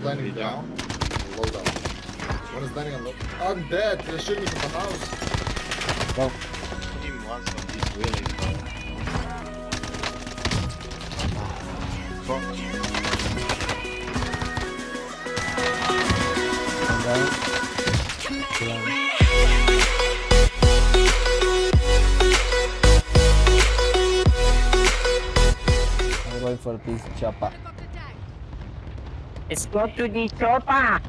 is landing down. Low down. One is landing on low. I'm dead. They're shooting me from the house. Go. Team wants on this wheelie, bro. Fuck you. One down. Two. I'm going for this chopper. Let's go to the chopper.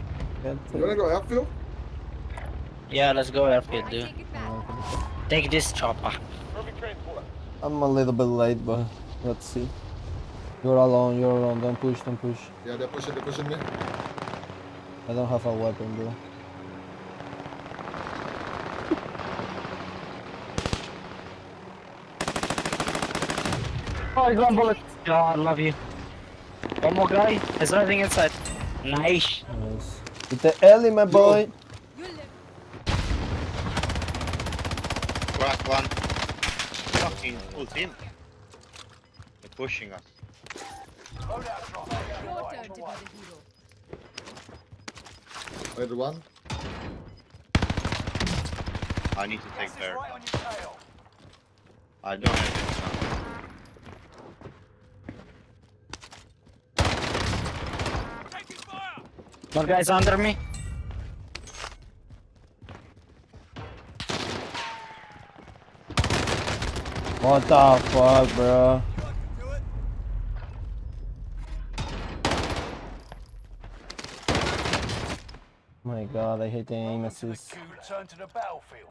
You wanna go airfield? Yeah, let's go airfield, dude. Take this chopper. I'm a little bit late, but let's see. You're alone, you're alone. Don't push, don't push. Yeah, they're pushing, they're pushing me. I don't have a weapon, bro. Oh, he's one bullet. Oh, I love you. One more guy. He's running inside. Nice. Nice. With the alley, my boy. Crack one. Fucking full team. They're pushing us. Your turn to be the hero. Wait, one. I need to take their. I don't have it now. One guy's under me. What the fuck, bro? Oh my god, I hate the aim assist. Return to the battlefield.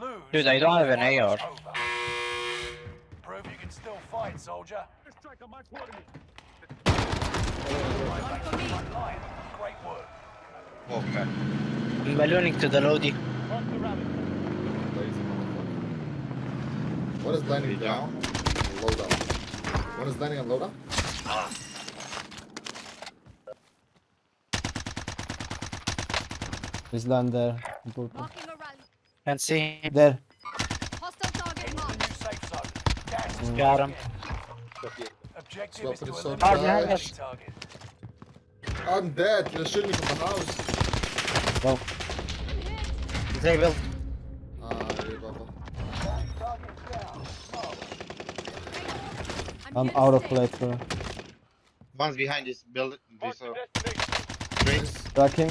Lose. Dude, I don't have an AR. Over. Prove you can still fight, soldier. Front line. Great work. Okay. I'm ballooning to the Lodi. Lazy motherfucker. One is landing down. Low down. One is landing on low down. He's down there. Important. Marking a rally. Can't see him. There. Hostile target marked. new safe zone. Gas is Got him. Objective Swap is to to the sun. eliminate the nice. target. I'm dead. They're shooting me from the house. Well. Disable. Ah, yeah, I'm out of stay. plate, bro. One's behind this building. This uh, trees. Track him.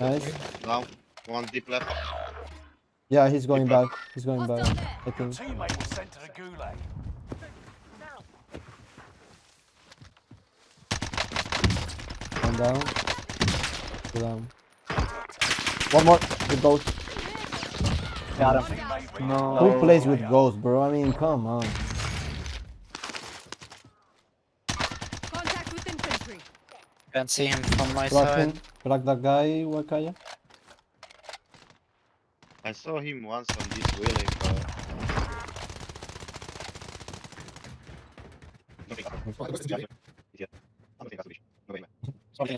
Nice. Now, one deep left. Yeah, he's going Keep back. He's going Hostile back. there. I think. Teammate was sent to the gulag. One down. Two down. One more. With ghost. Got him. No. Who plays with ghost, bro? I mean, come on. Contact with infantry. Can't see him from my Crack side. him. Crack that guy, Wakaya. I saw him once on this wheelie, but. Told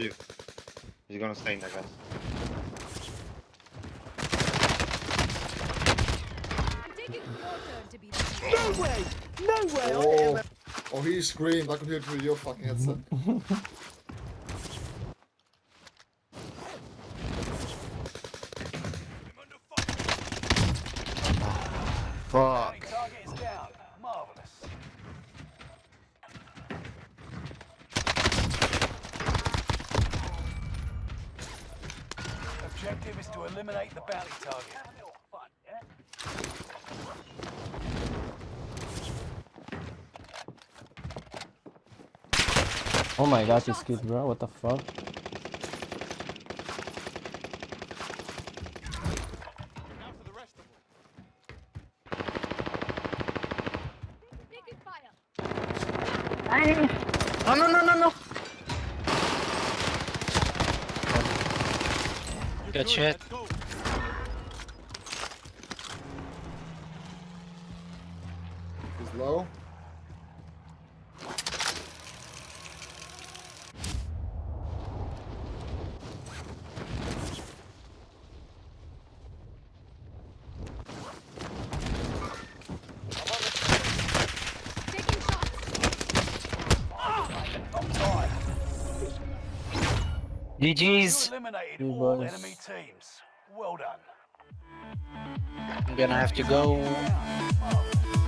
you. He's gonna stay in there, guys. I'm taking your turn to be the hero. Oh, oh, he screamed. I could hear through your fucking headset. Fuck. Target is down. Marvelous. Objective is to eliminate the bounty target. Oh my gosh, this kid, bro. What the fuck? Taking fire. Oh, no, no, no, no, Good shit. He's low. GG's. You all boys. enemy teams. Well done. I'm gonna have to go. Marvelous.